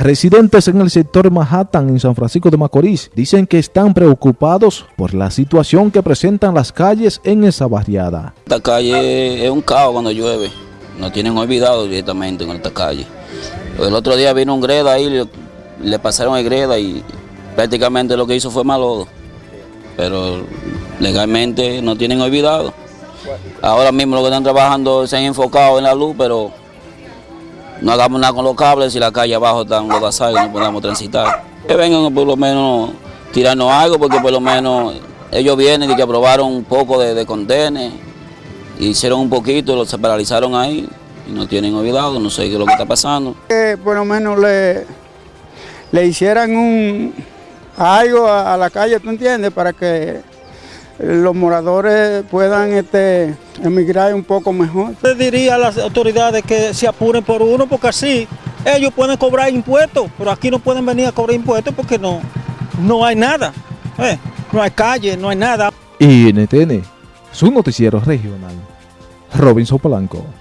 Residentes en el sector Manhattan, en San Francisco de Macorís, dicen que están preocupados por la situación que presentan las calles en esa barriada. Esta calle es un caos cuando llueve, nos tienen olvidado directamente en esta calle. El otro día vino un greda ahí, le, pasaron el greda y prácticamente lo que hizo fue malodo. Pero legalmente no tienen olvidado. Ahora mismo lo que están trabajando se han enfocado en la luz, pero no hagamos nada con los cables y la calle abajo están los basales y no podamos transitar. Que vengan por lo menos tirarnos algo, porque por lo menos ellos vienen y que aprobaron un poco de, de condenes, hicieron un poquito, se paralizaron ahí y no tienen olvidado, no sé qué es lo que está pasando. Que por lo menos le, le hicieran un algo a la calle, ¿tú entiendes? Para que los moradores puedan este, emigrar un poco mejor. Le diría a las autoridades que se apuren por uno, porque así ellos pueden cobrar impuestos, pero aquí no pueden venir a cobrar impuestos porque no, no hay nada. eh, no hay calle, no hay nada. NTN, su noticiero regional. Robinson Polanco.